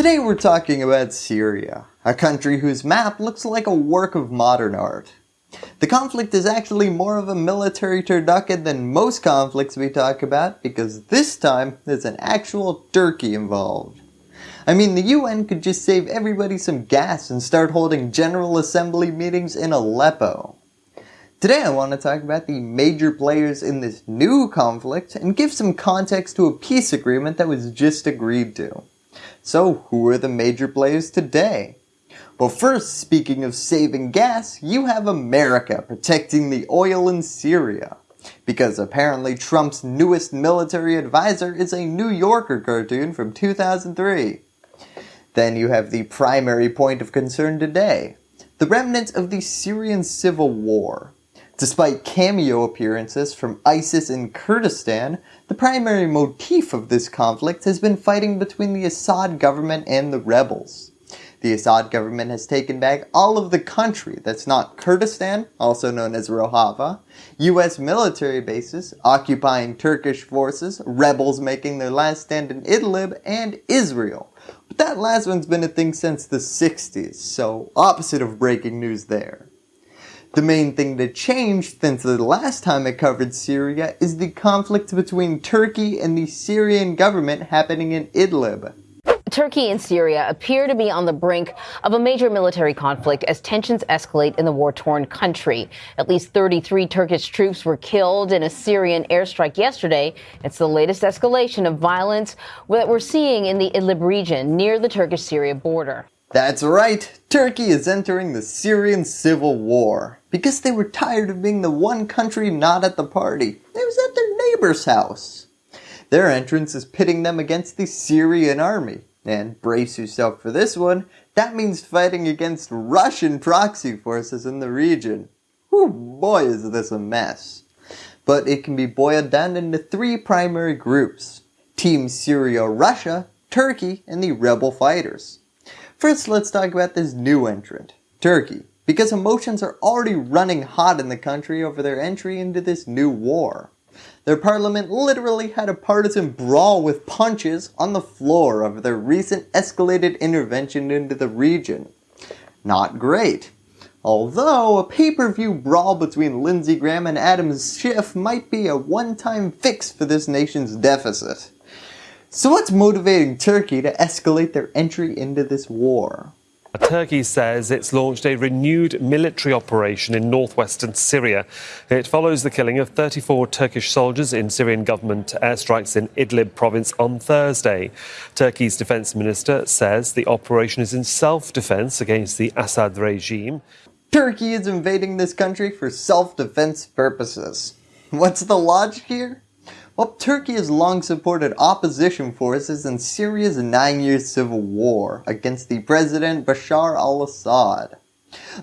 Today we're talking about Syria, a country whose map looks like a work of modern art. The conflict is actually more of a military turducken than most conflicts we talk about because this time there's an actual Turkey involved. I mean the UN could just save everybody some gas and start holding General Assembly meetings in Aleppo. Today I want to talk about the major players in this new conflict and give some context to a peace agreement that was just agreed to. So who are the major players today? Well first, speaking of saving gas, you have America protecting the oil in Syria. Because apparently Trump's newest military advisor is a New Yorker cartoon from 2003. Then you have the primary point of concern today, the remnants of the Syrian civil war. Despite cameo appearances from ISIS in Kurdistan, the primary motif of this conflict has been fighting between the Assad government and the rebels. The Assad government has taken back all of the country that's not Kurdistan, also known as Rojava, US military bases, occupying Turkish forces, rebels making their last stand in Idlib, and Israel. But that last one's been a thing since the 60s, so opposite of breaking news there. The main thing that changed since the last time I covered Syria is the conflict between Turkey and the Syrian government happening in Idlib. Turkey and Syria appear to be on the brink of a major military conflict as tensions escalate in the war-torn country. At least 33 Turkish troops were killed in a Syrian airstrike yesterday. It's the latest escalation of violence that we're seeing in the Idlib region near the Turkish-Syria border. That's right, Turkey is entering the Syrian civil war because they were tired of being the one country not at the party. It was at their neighbor's house. Their entrance is pitting them against the Syrian army. And brace yourself for this one, that means fighting against Russian proxy forces in the region. Whew, boy is this a mess. But it can be boiled down into three primary groups. Team Syria-Russia, Turkey, and the rebel fighters. First, let's talk about this new entrant, Turkey, because emotions are already running hot in the country over their entry into this new war. Their parliament literally had a partisan brawl with punches on the floor over their recent escalated intervention into the region. Not great. Although a pay-per-view brawl between Lindsey Graham and Adam Schiff might be a one-time fix for this nation's deficit. So what's motivating Turkey to escalate their entry into this war? Turkey says it's launched a renewed military operation in northwestern Syria. It follows the killing of 34 Turkish soldiers in Syrian government airstrikes in Idlib province on Thursday. Turkey's defense minister says the operation is in self-defense against the Assad regime. Turkey is invading this country for self-defense purposes. What's the logic here? Well, Turkey has long supported opposition forces in Syria's nine-year civil war against the President Bashar al-Assad.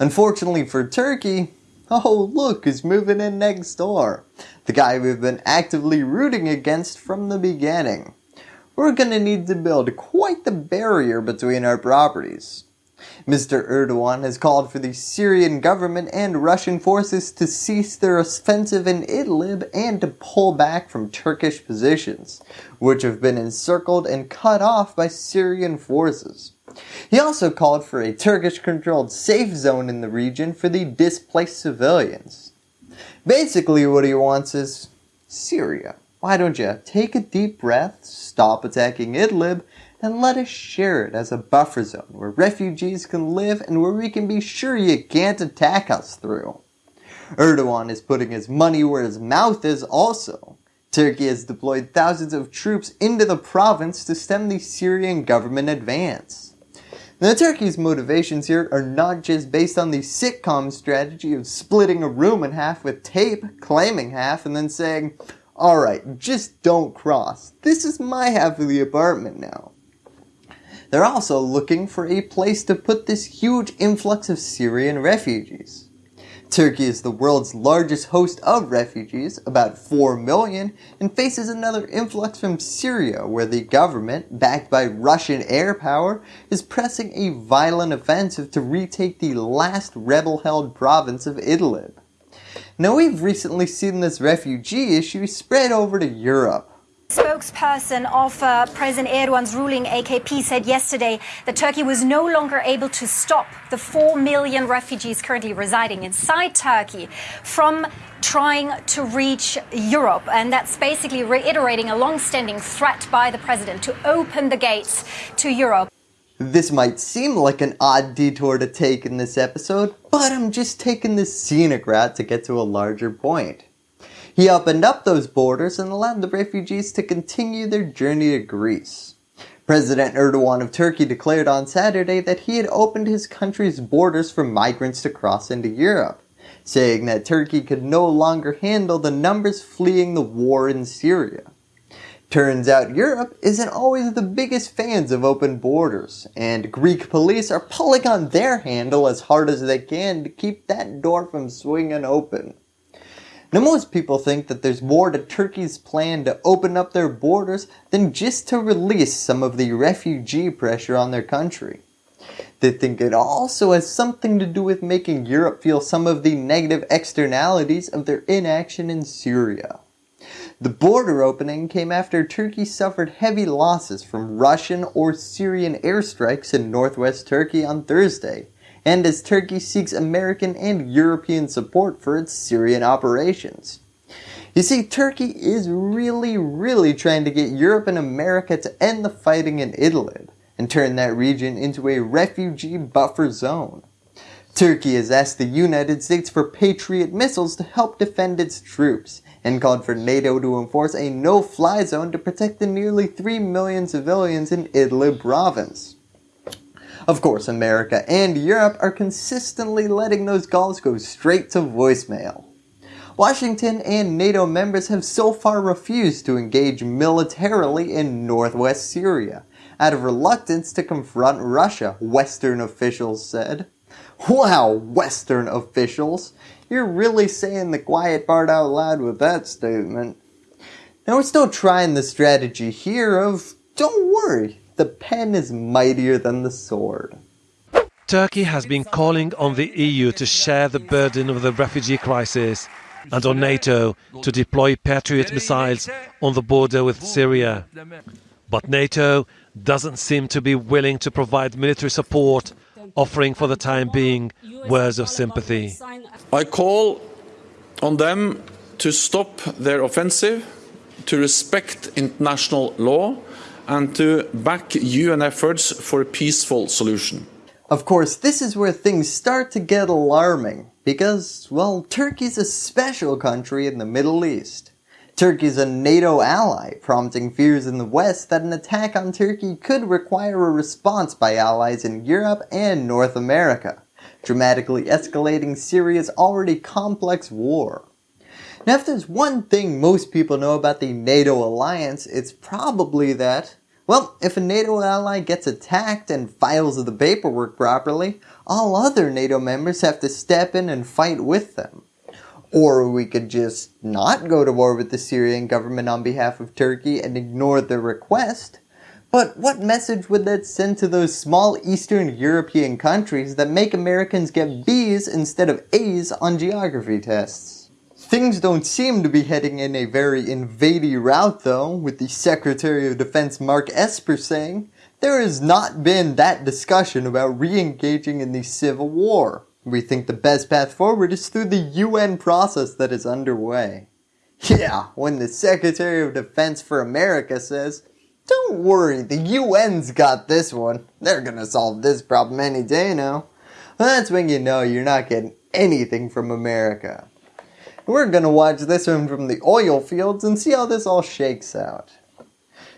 Unfortunately for Turkey, oh look who's moving in next door, the guy we've been actively rooting against from the beginning. We're gonna need to build quite the barrier between our properties. Mr. Erdogan has called for the Syrian government and Russian forces to cease their offensive in Idlib and to pull back from Turkish positions, which have been encircled and cut off by Syrian forces. He also called for a Turkish-controlled safe zone in the region for the displaced civilians. Basically what he wants is Syria. Why don't you take a deep breath, stop attacking Idlib, and let us share it as a buffer zone where refugees can live and where we can be sure you can't attack us through. Erdogan is putting his money where his mouth is also. Turkey has deployed thousands of troops into the province to stem the Syrian government advance. Now Turkey's motivations here are not just based on the sitcom strategy of splitting a room in half with tape, claiming half, and then saying, alright, just don't cross. This is my half of the apartment now. They're also looking for a place to put this huge influx of Syrian refugees. Turkey is the world's largest host of refugees, about 4 million, and faces another influx from Syria where the government, backed by Russian air power, is pressing a violent offensive to retake the last rebel-held province of Idlib. Now we've recently seen this refugee issue spread over to Europe. spokesperson of uh, President Erdogan's ruling AKP said yesterday that Turkey was no longer able to stop the 4 million refugees currently residing inside Turkey from trying to reach Europe. And that's basically reiterating a long-standing threat by the president to open the gates to Europe. This might seem like an odd detour to take in this episode, but I'm just taking this scenic route to get to a larger point. He opened up those borders and allowed the refugees to continue their journey to Greece. President Erdogan of Turkey declared on Saturday that he had opened his country's borders for migrants to cross into Europe, saying that Turkey could no longer handle the numbers fleeing the war in Syria. Turns out Europe isn't always the biggest fans of open borders, and Greek police are pulling on their handle as hard as they can to keep that door from swinging open. Now most people think that there's more to Turkey's plan to open up their borders than just to release some of the refugee pressure on their country. They think it also has something to do with making Europe feel some of the negative externalities of their inaction in Syria. The border opening came after Turkey suffered heavy losses from Russian or Syrian airstrikes in northwest Turkey on Thursday, and as Turkey seeks American and European support for its Syrian operations. You see, Turkey is really, really trying to get Europe and America to end the fighting in Idlib and turn that region into a refugee buffer zone. Turkey has asked the United States for Patriot missiles to help defend its troops and called for NATO to enforce a no-fly zone to protect the nearly 3 million civilians in Idlib province. Of course, America and Europe are consistently letting those calls go straight to voicemail. Washington and NATO members have so far refused to engage militarily in northwest Syria, out of reluctance to confront Russia, Western officials said. Wow, Western officials, you're really saying the quiet part out loud with that statement. Now we're still trying the strategy here of, don't worry, the pen is mightier than the sword. Turkey has been calling on the EU to share the burden of the refugee crisis and on NATO to deploy Patriot missiles on the border with Syria. But NATO doesn't seem to be willing to provide military support, offering for the time being words of sympathy. I call on them to stop their offensive, to respect international law and to back UN efforts for a peaceful solution. Of course, this is where things start to get alarming because, well, Turkey's a special country in the Middle East. Turkey's a NATO ally, prompting fears in the West that an attack on Turkey could require a response by allies in Europe and North America, dramatically escalating Syria's already complex war. Now if there's one thing most people know about the NATO alliance, it's probably that, well, if a NATO ally gets attacked and files the paperwork properly, all other NATO members have to step in and fight with them. Or we could just not go to war with the Syrian government on behalf of Turkey and ignore their request. But what message would that send to those small Eastern European countries that make Americans get B's instead of A's on geography tests? Things don't seem to be heading in a very invadey route though, with the Secretary of Defense Mark Esper saying, there has not been that discussion about re-engaging in the Civil War. We think the best path forward is through the UN process that is underway. Yeah, when the Secretary of Defense for America says, don't worry, the UN's got this one. They're gonna solve this problem any day now. That's when you know you're not getting anything from America. We're to watch this one from the oil fields and see how this all shakes out.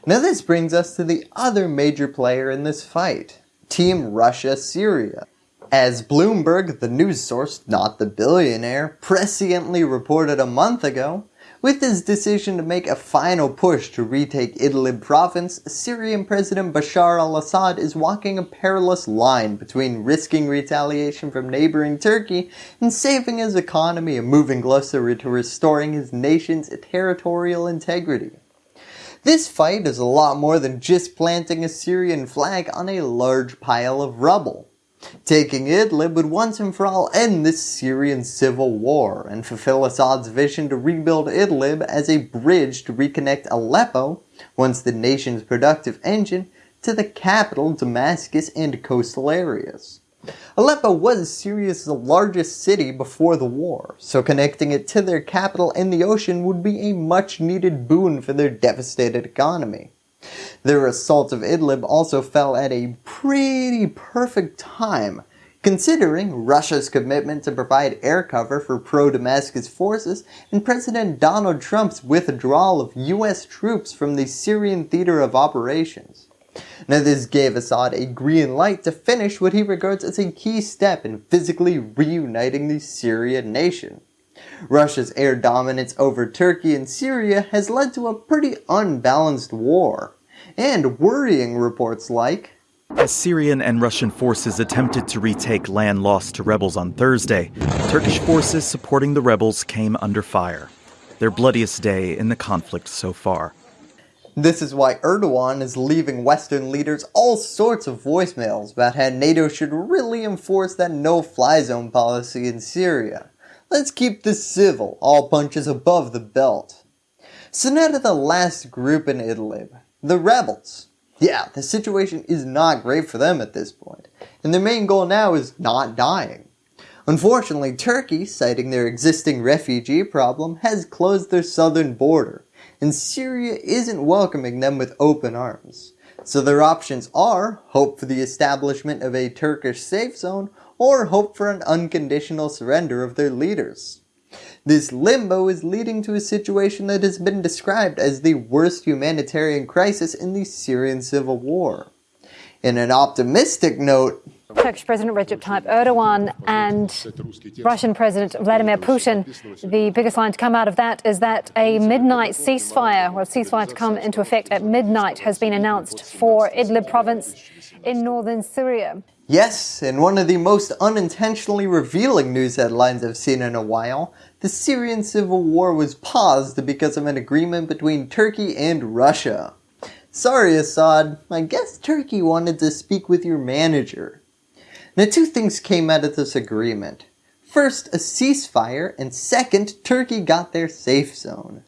Now this brings us to the other major player in this fight, Team Russia-Syria. As Bloomberg, the news source, not the billionaire, presciently reported a month ago, with his decision to make a final push to retake Idlib province, Syrian President Bashar al-Assad is walking a perilous line between risking retaliation from neighboring Turkey and saving his economy and moving closer to restoring his nation's territorial integrity. This fight is a lot more than just planting a Syrian flag on a large pile of rubble. Taking Idlib would once and for all end this Syrian civil war and fulfill Assad's vision to rebuild Idlib as a bridge to reconnect Aleppo once the nation's productive engine, to the capital Damascus and coastal areas. Aleppo was Syria's largest city before the war, so connecting it to their capital and the ocean would be a much needed boon for their devastated economy. Their assault of Idlib also fell at a pretty perfect time, considering Russia's commitment to provide air cover for pro-Damascus forces and President Donald Trump's withdrawal of US troops from the Syrian theater of operations. Now this gave Assad a green light to finish what he regards as a key step in physically reuniting the Syrian nation. Russia's air dominance over Turkey and Syria has led to a pretty unbalanced war, and worrying reports like as Syrian and Russian forces attempted to retake land lost to rebels on Thursday, Turkish forces supporting the rebels came under fire. Their bloodiest day in the conflict so far. This is why Erdogan is leaving Western leaders all sorts of voicemails about how NATO should really enforce that no-fly zone policy in Syria. Let's keep this civil, all punches above the belt. So now to the last group in Idlib, the rebels. Yeah, the situation is not great for them at this point, and their main goal now is not dying. Unfortunately, Turkey, citing their existing refugee problem, has closed their southern border, and Syria isn't welcoming them with open arms. So their options are hope for the establishment of a Turkish safe zone or hope for an unconditional surrender of their leaders. This limbo is leading to a situation that has been described as the worst humanitarian crisis in the Syrian civil war. In an optimistic note, Turkish President Recep Tayyip Erdogan and Russian President Vladimir Putin. The biggest line to come out of that is that a midnight ceasefire, well, ceasefire to come into effect at midnight, has been announced for Idlib province in northern Syria. Yes, in one of the most unintentionally revealing news headlines I've seen in a while, the Syrian civil war was paused because of an agreement between Turkey and Russia. Sorry Assad, I guess Turkey wanted to speak with your manager. Now two things came out of this agreement. First, a ceasefire, and second, Turkey got their safe zone.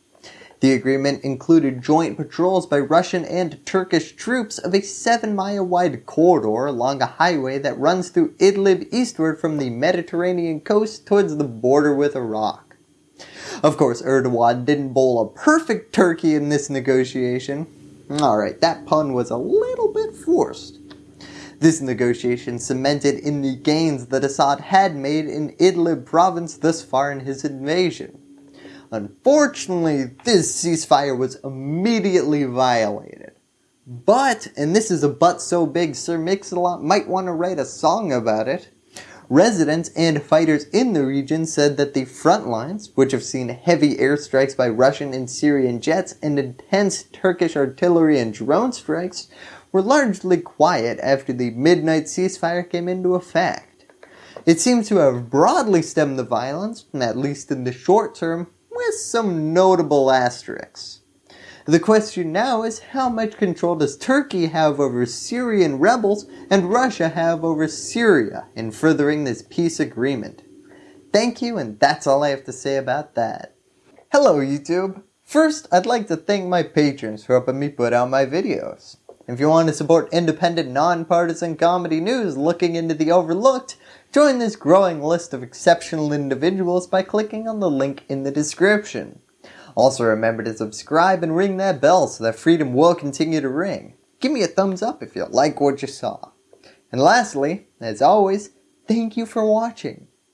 The agreement included joint patrols by Russian and Turkish troops of a 7 mile wide corridor along a highway that runs through Idlib eastward from the Mediterranean coast towards the border with Iraq. Of course, Erdogan didn't bowl a perfect turkey in this negotiation. Alright, that pun was a little bit forced. This negotiation cemented in the gains that Assad had made in Idlib province thus far in his invasion. Unfortunately, this ceasefire was immediately violated. But, and this is a but so big Sir Mix-a-Lot might want to write a song about it, residents and fighters in the region said that the front lines, which have seen heavy airstrikes by Russian and Syrian jets and intense Turkish artillery and drone strikes, were largely quiet after the midnight ceasefire came into effect. It seems to have broadly stemmed the violence, at least in the short term, some notable asterisks. The question now is how much control does Turkey have over Syrian rebels and Russia have over Syria in furthering this peace agreement? Thank you and that's all I have to say about that. Hello YouTube! First, I'd like to thank my patrons for helping me put out my videos. If you want to support independent, nonpartisan comedy news looking into the overlooked, join this growing list of exceptional individuals by clicking on the link in the description. Also remember to subscribe and ring that bell so that freedom will continue to ring. Give me a thumbs up if you like what you saw. And lastly, as always, thank you for watching.